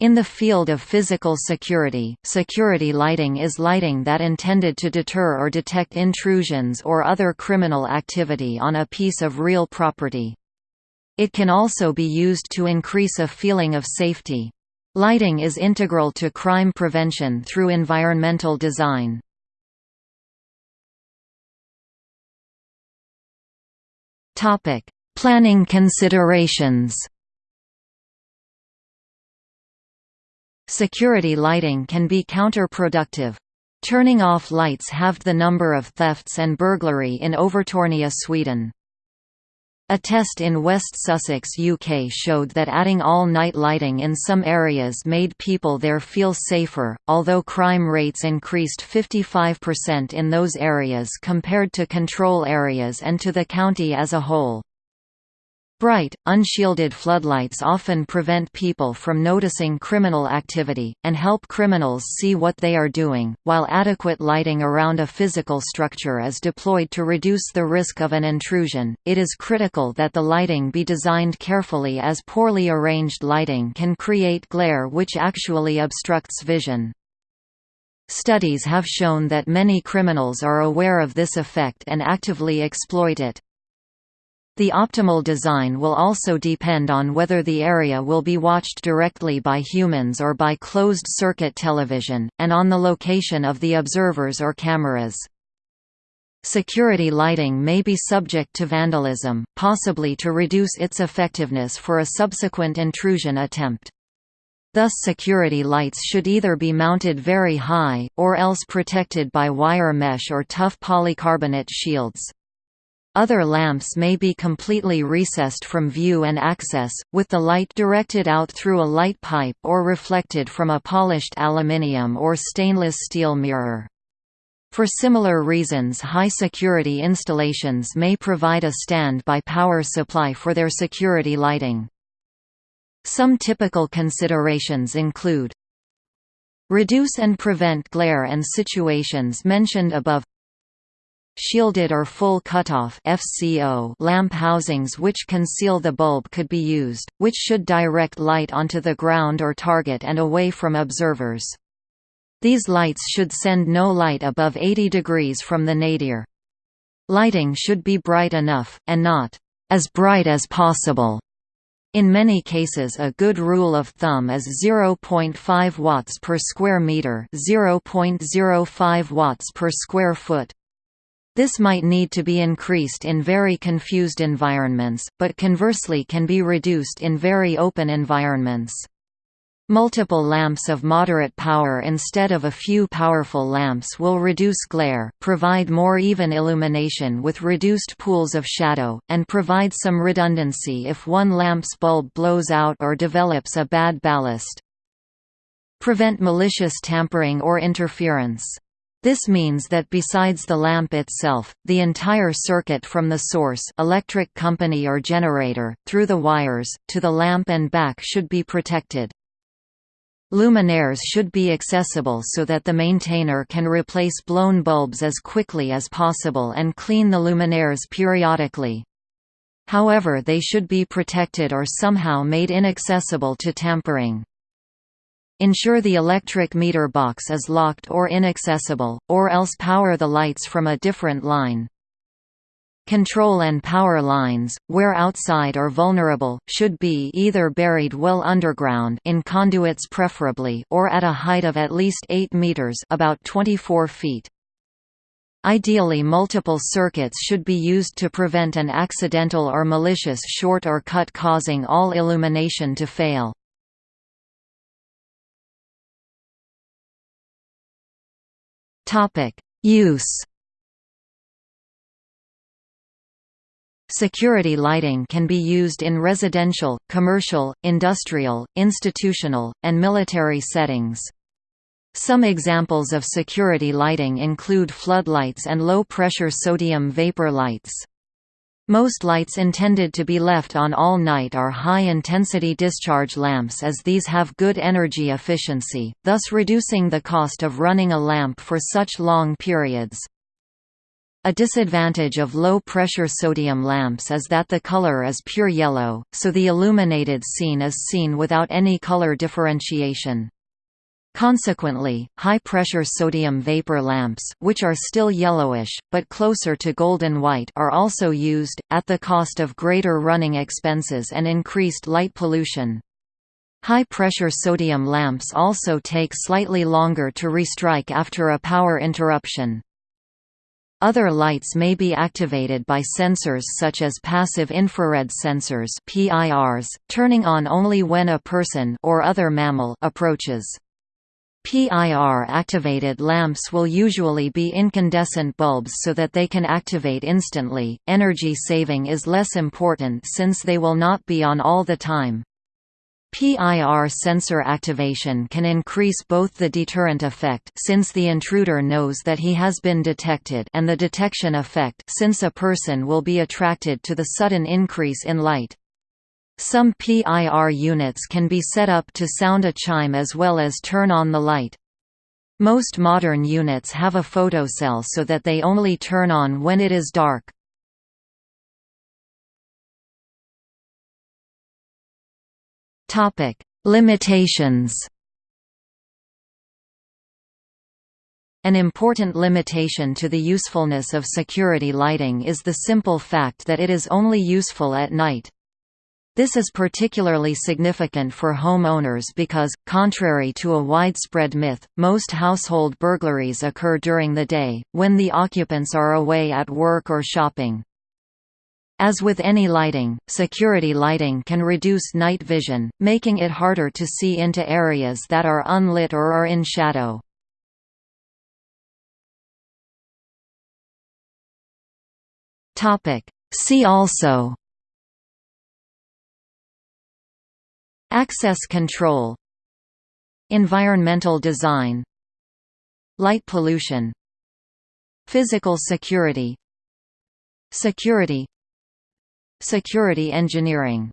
In the field of physical security, security lighting is lighting that intended to deter or detect intrusions or other criminal activity on a piece of real property. It can also be used to increase a feeling of safety. Lighting is integral to crime prevention through environmental design. Planning considerations Security lighting can be counterproductive. Turning off lights halved the number of thefts and burglary in Övertorneå Sweden. A test in West Sussex UK showed that adding all-night lighting in some areas made people there feel safer, although crime rates increased 55% in those areas compared to control areas and to the county as a whole. Bright, unshielded floodlights often prevent people from noticing criminal activity, and help criminals see what they are doing, while adequate lighting around a physical structure is deployed to reduce the risk of an intrusion. It is critical that the lighting be designed carefully as poorly arranged lighting can create glare which actually obstructs vision. Studies have shown that many criminals are aware of this effect and actively exploit it. The optimal design will also depend on whether the area will be watched directly by humans or by closed-circuit television, and on the location of the observers or cameras. Security lighting may be subject to vandalism, possibly to reduce its effectiveness for a subsequent intrusion attempt. Thus security lights should either be mounted very high, or else protected by wire mesh or tough polycarbonate shields. Other lamps may be completely recessed from view and access, with the light directed out through a light pipe or reflected from a polished aluminium or stainless steel mirror. For similar reasons high-security installations may provide a stand-by power supply for their security lighting. Some typical considerations include Reduce and prevent glare and situations mentioned above Shielded or full cutoff FCO lamp housings which conceal the bulb could be used, which should direct light onto the ground or target and away from observers. These lights should send no light above 80 degrees from the nadir. Lighting should be bright enough, and not as bright as possible. In many cases a good rule of thumb is 0.5 watts per square meter 0.05 watts per square foot. This might need to be increased in very confused environments, but conversely can be reduced in very open environments. Multiple lamps of moderate power instead of a few powerful lamps will reduce glare, provide more even illumination with reduced pools of shadow, and provide some redundancy if one lamp's bulb blows out or develops a bad ballast. Prevent malicious tampering or interference. This means that besides the lamp itself, the entire circuit from the source electric company or generator, through the wires, to the lamp and back should be protected. Luminaires should be accessible so that the maintainer can replace blown bulbs as quickly as possible and clean the luminaires periodically. However they should be protected or somehow made inaccessible to tampering. Ensure the electric meter box is locked or inaccessible, or else power the lights from a different line. Control and power lines, where outside or vulnerable, should be either buried well underground in conduits preferably or at a height of at least 8 meters about 24 feet. Ideally multiple circuits should be used to prevent an accidental or malicious short or cut causing all illumination to fail. Use. Security lighting can be used in residential, commercial, industrial, institutional, and military settings. Some examples of security lighting include floodlights and low-pressure sodium vapor lights. Most lights intended to be left on all night are high-intensity discharge lamps as these have good energy efficiency, thus reducing the cost of running a lamp for such long periods. A disadvantage of low-pressure sodium lamps is that the color is pure yellow, so the illuminated scene is seen without any color differentiation. Consequently, high-pressure sodium vapor lamps which are still yellowish, but closer to golden white are also used, at the cost of greater running expenses and increased light pollution. High-pressure sodium lamps also take slightly longer to restrike after a power interruption. Other lights may be activated by sensors such as passive infrared sensors PIRs, turning on only when a person or other mammal approaches. PIR-activated lamps will usually be incandescent bulbs so that they can activate instantly. Energy saving is less important since they will not be on all the time. PIR sensor activation can increase both the deterrent effect since the intruder knows that he has been detected and the detection effect since a person will be attracted to the sudden increase in light. Some PIR units can be set up to sound a chime as well as turn on the light. Most modern units have a photocell so that they only turn on when it is dark. Topic: Limitations. An important limitation to the usefulness of security lighting is the simple fact that it is only useful at night. This is particularly significant for homeowners because, contrary to a widespread myth, most household burglaries occur during the day, when the occupants are away at work or shopping. As with any lighting, security lighting can reduce night vision, making it harder to see into areas that are unlit or are in shadow. See also Access control Environmental design Light pollution Physical security Security Security engineering